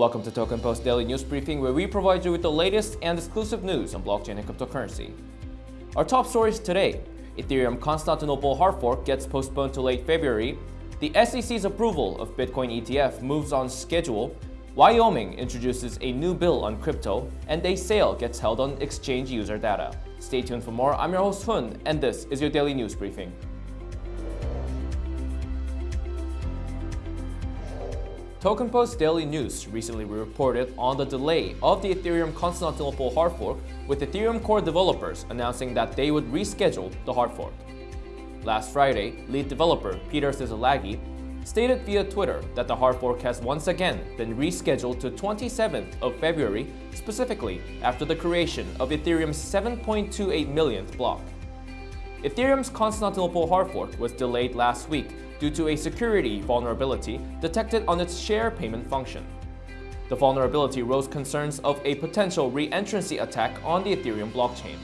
Welcome to Token Post Daily News Briefing, where we provide you with the latest and exclusive news on blockchain and cryptocurrency. Our top stories today Ethereum Constantinople hard fork gets postponed to late February, the SEC's approval of Bitcoin ETF moves on schedule, Wyoming introduces a new bill on crypto, and a sale gets held on exchange user data. Stay tuned for more. I'm your host Hun, and this is your daily news briefing. Token Post Daily News recently reported on the delay of the Ethereum Constantinople hard fork, with Ethereum core developers announcing that they would reschedule the hard fork. Last Friday, lead developer Peter Szilagyi stated via Twitter that the hard fork has once again been rescheduled to 27th of February, specifically after the creation of Ethereum's 7.28 millionth block. Ethereum's Constantinople hard fork was delayed last week due to a security vulnerability detected on its share payment function. The vulnerability rose concerns of a potential re-entrancy attack on the Ethereum blockchain.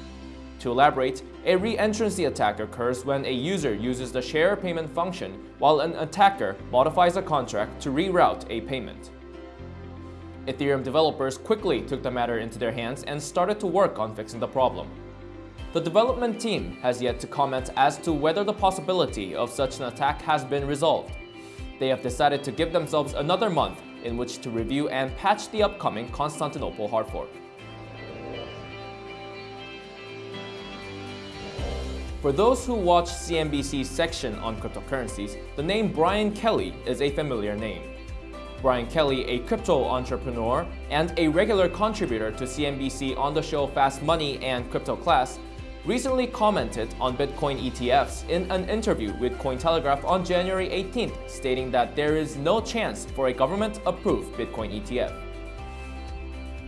To elaborate, a re-entrancy attack occurs when a user uses the share payment function while an attacker modifies a contract to reroute a payment. Ethereum developers quickly took the matter into their hands and started to work on fixing the problem. The development team has yet to comment as to whether the possibility of such an attack has been resolved. They have decided to give themselves another month in which to review and patch the upcoming Constantinople hard fork. For those who watch CNBC's section on cryptocurrencies, the name Brian Kelly is a familiar name. Brian Kelly, a crypto entrepreneur and a regular contributor to CNBC on the show Fast Money and Crypto Class, recently commented on Bitcoin ETFs in an interview with Cointelegraph on January 18th, stating that there is no chance for a government-approved Bitcoin ETF.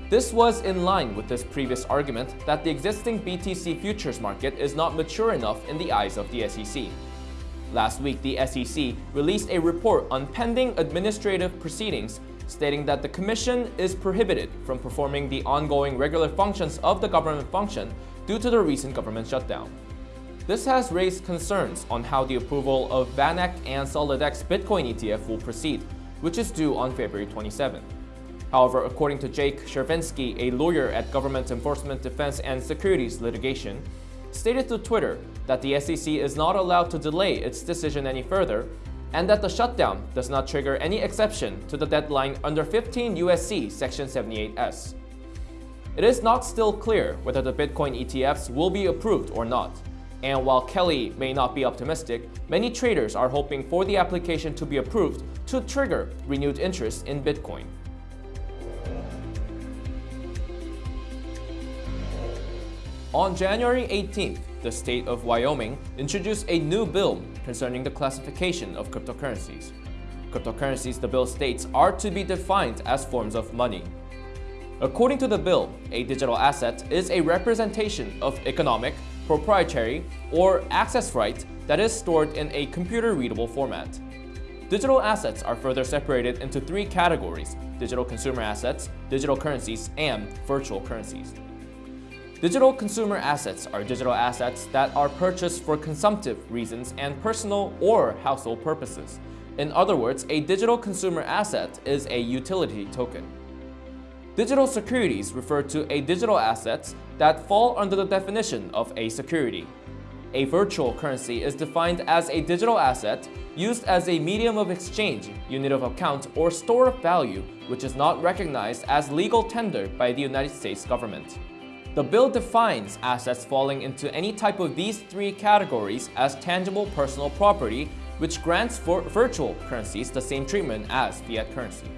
This was in line with his previous argument that the existing BTC futures market is not mature enough in the eyes of the SEC. Last week, the SEC released a report on pending administrative proceedings stating that the Commission is prohibited from performing the ongoing regular functions of the government function due to the recent government shutdown. This has raised concerns on how the approval of VanEck and SolidX Bitcoin ETF will proceed, which is due on February 27. However, according to Jake Chervinsky, a lawyer at Government Enforcement Defense and Securities Litigation, stated to Twitter that the SEC is not allowed to delay its decision any further and that the shutdown does not trigger any exception to the deadline under 15 USC Section 78S. It is not still clear whether the Bitcoin ETFs will be approved or not. And while Kelly may not be optimistic, many traders are hoping for the application to be approved to trigger renewed interest in Bitcoin. On January 18th, the state of Wyoming introduced a new bill concerning the classification of cryptocurrencies. Cryptocurrencies, the bill states, are to be defined as forms of money. According to the bill, a digital asset is a representation of economic, proprietary, or access right that is stored in a computer-readable format. Digital assets are further separated into three categories, digital consumer assets, digital currencies, and virtual currencies. Digital consumer assets are digital assets that are purchased for consumptive reasons and personal or household purposes. In other words, a digital consumer asset is a utility token. Digital securities refer to a digital assets that fall under the definition of a security. A virtual currency is defined as a digital asset used as a medium of exchange, unit of account, or store of value which is not recognized as legal tender by the United States government. The bill defines assets falling into any type of these three categories as tangible personal property, which grants for virtual currencies the same treatment as fiat currency.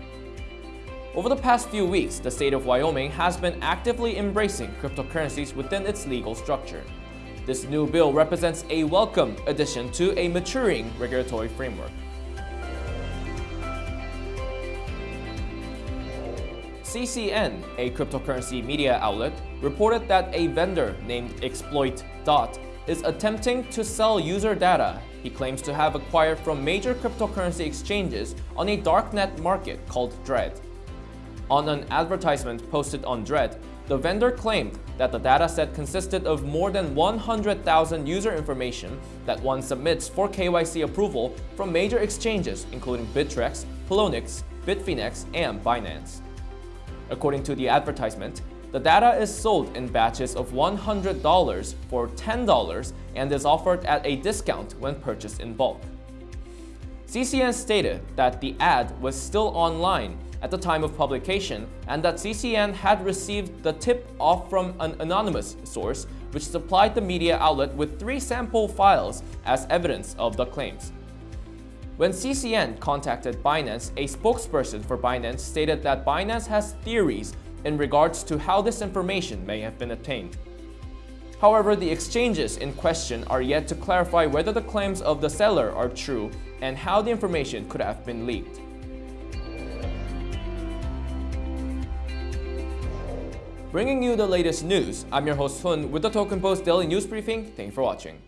Over the past few weeks, the state of Wyoming has been actively embracing cryptocurrencies within its legal structure. This new bill represents a welcome addition to a maturing regulatory framework. CCN, a cryptocurrency media outlet, reported that a vendor named Exploit Dot is attempting to sell user data he claims to have acquired from major cryptocurrency exchanges on a darknet market called Dread. On an advertisement posted on Dread, the vendor claimed that the dataset consisted of more than 100,000 user information that one submits for KYC approval from major exchanges including Bittrex, Poloniex, Bitfinex, and Binance. According to the advertisement, the data is sold in batches of $100 for $10 and is offered at a discount when purchased in bulk. CCN stated that the ad was still online at the time of publication and that CCN had received the tip off from an anonymous source which supplied the media outlet with three sample files as evidence of the claims. When CCN contacted Binance, a spokesperson for Binance stated that Binance has theories in regards to how this information may have been obtained. However, the exchanges in question are yet to clarify whether the claims of the seller are true and how the information could have been leaked. Bringing you the latest news, I'm your host Hun with the Token Post Daily News Briefing. Thank you for watching.